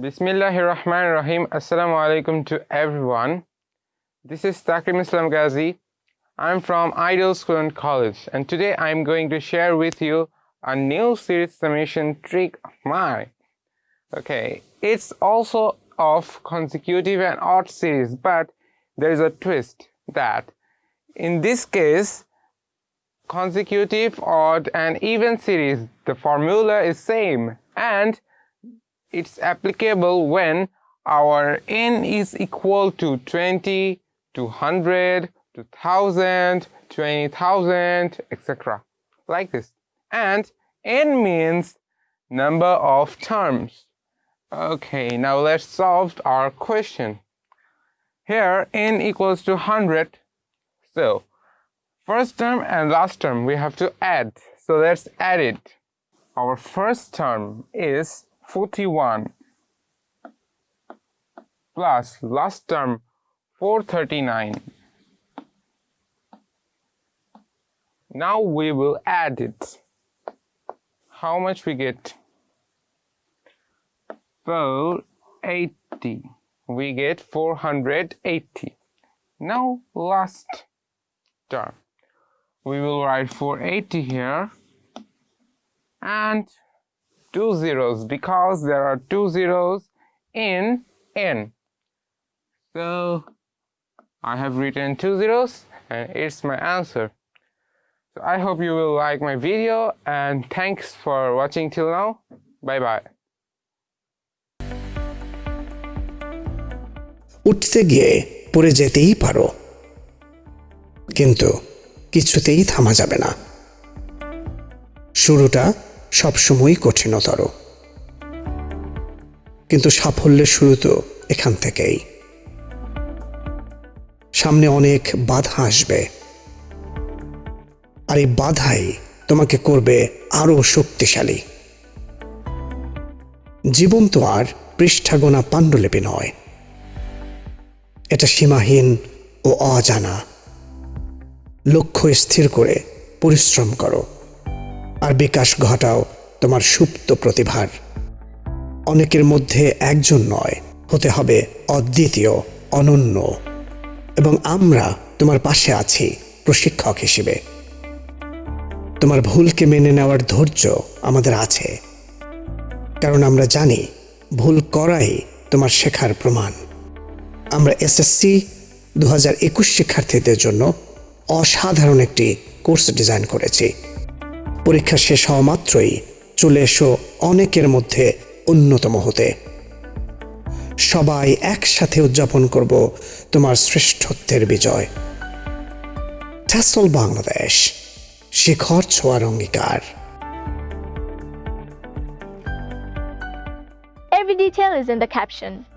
Bismillahir Rahmanir Rahim. Assalamu alaikum to everyone. This is Takrim Islam Ghazi. I'm from Ideal School and College, and today I'm going to share with you a new series summation trick of mine. Okay, it's also of consecutive and odd series, but there is a twist that in this case, consecutive, odd, and even series, the formula is same and it's applicable when our n is equal to 20 to 100 to 1000 20000 etc like this. And n means number of terms. Okay now let's solve our question. Here n equals to 100 so first term and last term we have to add. So let's add it. Our first term is 41 plus last term 439 now we will add it. How much we get? 480 we get 480 now last term. We will write 480 here. And two zeros because there are two zeros in n so I have written two zeros and it's my answer so I hope you will like my video and thanks for watching till now bye bye উঠতে গিয়ে পড়ে যেতেই পারো কিন্তু কিছুতেই থামা যাবে না শুরুটা সবসময়ই কঠিনতর। কিন্তু সাফল্যের শুরু তো এখান থেকেই। সামনে অনেক বাধা আসবে। আর এই বাধাই তোমাকে করবে আরও শক্তিশালী। জীবন তো আর পৃষ্ঠাগোনা পাণ্ডুলিপি নয়। এটা সীমাহীন ও অজানা। লক্ষ্য স্থির করে পরিশ্রম করো। আর বিকাশ ঘটাও তোমার সুপ্ত প্রতিভার। অনেকের মধ্যে একজন নয়, হতে হবে অদ্বিতীয়, অনন্য। এবং আমরা তোমার পাশে আছি প্রশিক্ষক হিসেবে। তোমার ভুলকে মেনে নেওয়ার ধৈর্য আমাদের আছে। কারণ আমরা জানি ভুল করাই তোমার শেখার প্রমাণ। আমরা এসএসসি দু হাজার একুশ শিক্ষার্থীদের জন্য অসাধারণ একটি কোর্স ডিজাইন করেছি। পরীক্ষা শেষ হওয়া মাত্রই চলে এসো অনেকের মধ্যে অন্যতম হতে। সবাই একসাথে উদযাপন করব তোমার শ্রেষ্ঠত্বের বিজয়। ট্যাসল বাংলাদেশ, শিখর ছোঁয়ার অঙ্গীকার। Every detail is in the caption.